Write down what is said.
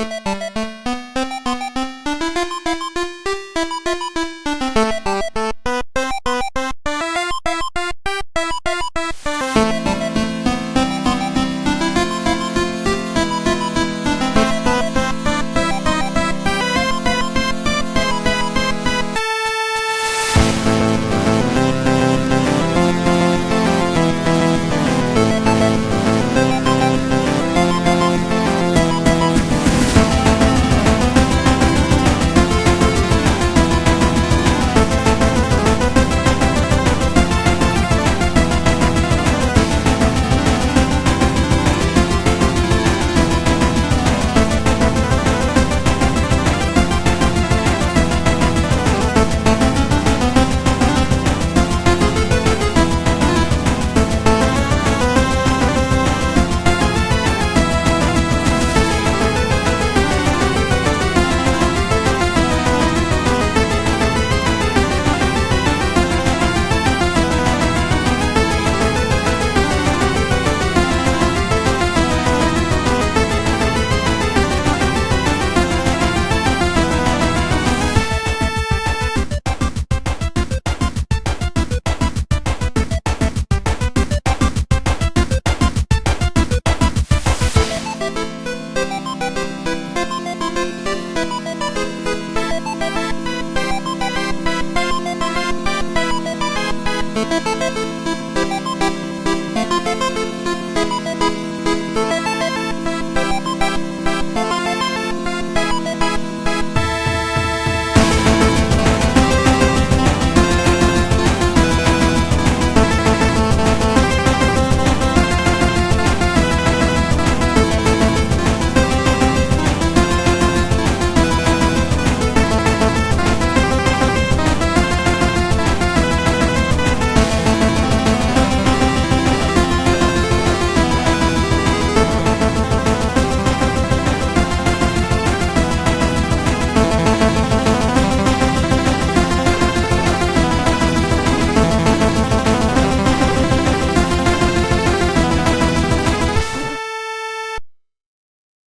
Bye.